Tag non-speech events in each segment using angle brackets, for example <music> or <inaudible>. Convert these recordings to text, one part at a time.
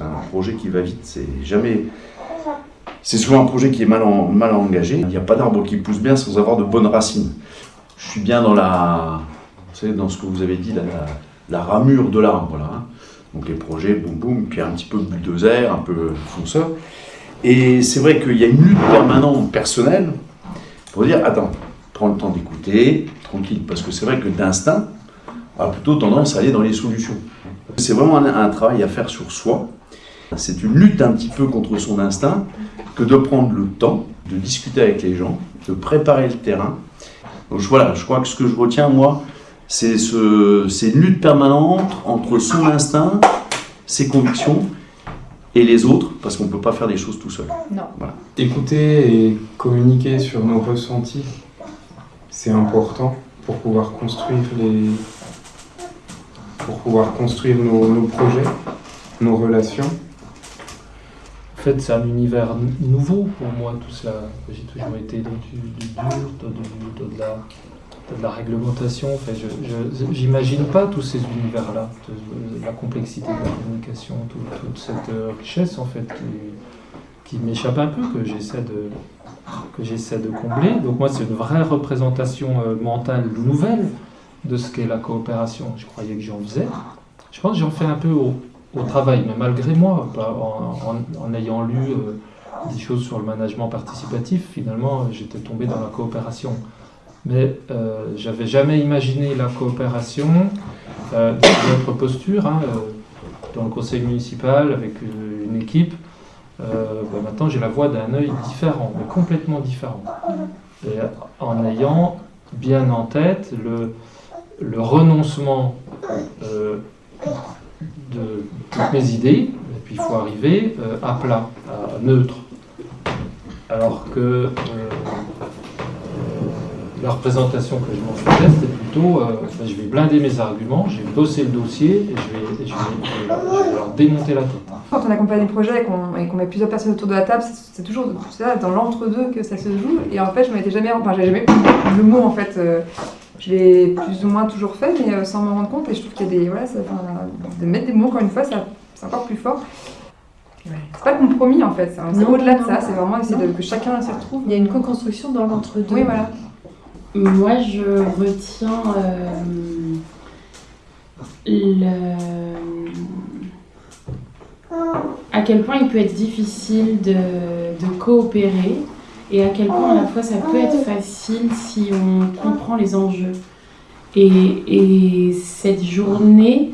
Un projet qui va vite, c'est jamais... C'est souvent un projet qui est mal, en- mal engagé. Il n'y a pas d'arbre qui pousse bien sans avoir de bonnes racines. Je suis bien dans la... Vous savez, dans ce que vous avez dit, la, ramure de l'arbre, là. hein. Donc les projets, boum boum, puis un petit peu bulldozer, un peu fonceur. Et c'est vrai qu'il y a une lutte permanente personnelle pour dire, attends, prends le temps d'écouter, tranquille, parce que c'est vrai que d'instinct, on a plutôt tendance à aller dans les solutions. C'est vraiment un travail à faire sur soi. C'est une lutte un petit peu contre son instinct que de prendre le temps de discuter avec les gens, de préparer le terrain. Donc voilà, je crois que ce que je retiens, moi, c'est ce, c'est une lutte permanente entre son instinct, ses convictions et les autres, parce qu'on ne peut pas faire des choses tout seul. Écouter et communiquer sur nos ressentis, c'est important pour pouvoir construire les pour pouvoir construire nos, nos projets, nos relations. Fait, c'est un univers nouveau pour moi, tout ça. J'ai toujours été dans du, du dur, dans, de, la, de la réglementation. Enfin, je j'imagine pas tous ces univers-là, la complexité de la communication, tout- toute cette euh, richesse en fait qui, qui m'échappe un peu, que j'essaie de que j'essaie de combler. Donc moi, c'est une vraie représentation euh, mentale nouvelle de ce qu'est la coopération. Je croyais que j'en faisais. Je pense que j'en fais un peu au, au travail, mais malgré moi, en, ayant lu euh, des choses sur le management participatif, finalement, j'étais tombé dans la coopération. Mais euh, j'avais jamais imaginé la coopération euh, dans notre posture, hein, dans le conseil municipal, avec une équipe. Bah, maintenant, j'ai la voix d'un œil différent, mais complètement différent. Et en ayant bien en tête le, renoncement de toutes mes idées, et puis il faut arriver euh, à plat, à neutre. Alors que euh, la représentation que je m'en faisais, c'était plutôt euh, ben, je vais blinder mes arguments, je vais bosser le dossier et je vais, leur démonter la tête. Quand on accompagne des projets et qu'on et qu'on met plusieurs personnes autour de la table, c'est toujours dans l'entre-deux que ça se joue. Et en fait, je m'étais jamais, enfin, jamais le mot en fait. Je l'ai plus ou moins toujours fait, mais euh, sans m'en rendre compte. Et je trouve qu'il y a des, voilà, ça- enfin, de mettre des mots encore une fois, ça- c'est encore plus fort. C'est pas compromis en fait, c'est c'est au-delà de ça. C'est vraiment essayer de, que chacun s'y retrouve. Il y a une co-construction dans l'entre-deux. Oui, voilà. Moi, je retiens euh, le... à quel point il peut être difficile de, de coopérer et à quel point à la fois ça peut être facile si on comprend les enjeux. Et, et cette journée,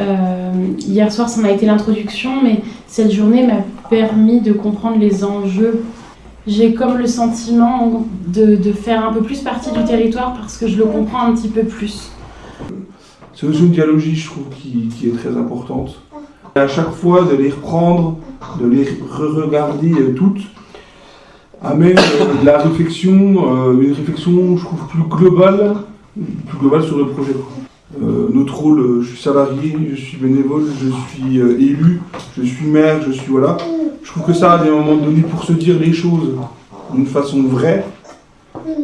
euh, hier soir, ça m'a été l'introduction, mais cette journée m'a permis de comprendre les enjeux j'ai comme le sentiment de, faire un peu plus partie du territoire parce que je le comprends un petit peu plus. C'est aussi une dialogie, je trouve, qui, qui est très importante. À chaque fois, de les reprendre, de les re-regarder euh, toutes, amène euh, de la réflexion, euh, une réflexion, je trouve, plus globale, plus globale sur le projet. Euh, notre rôle, je suis salarié, je suis bénévole, je suis euh, élu, je suis maire, je suis voilà. Je trouve que ça, à des moments donnés, pour se dire les choses d'une façon vraie,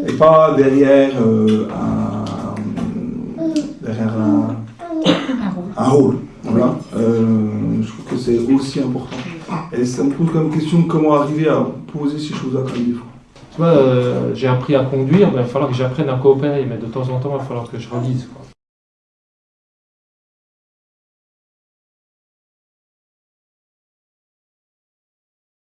et pas derrière euh, un, derrière un, <coughs> un rôle. Voilà. Je trouve que c'est aussi important. Et ça me pose comme question comment arriver à poser ces choses-là des fois. Tu vois, euh, j'ai appris à conduire, ben, il va falloir que j'apprenne à coopérer, mais de temps en temps, il va falloir que je quoi.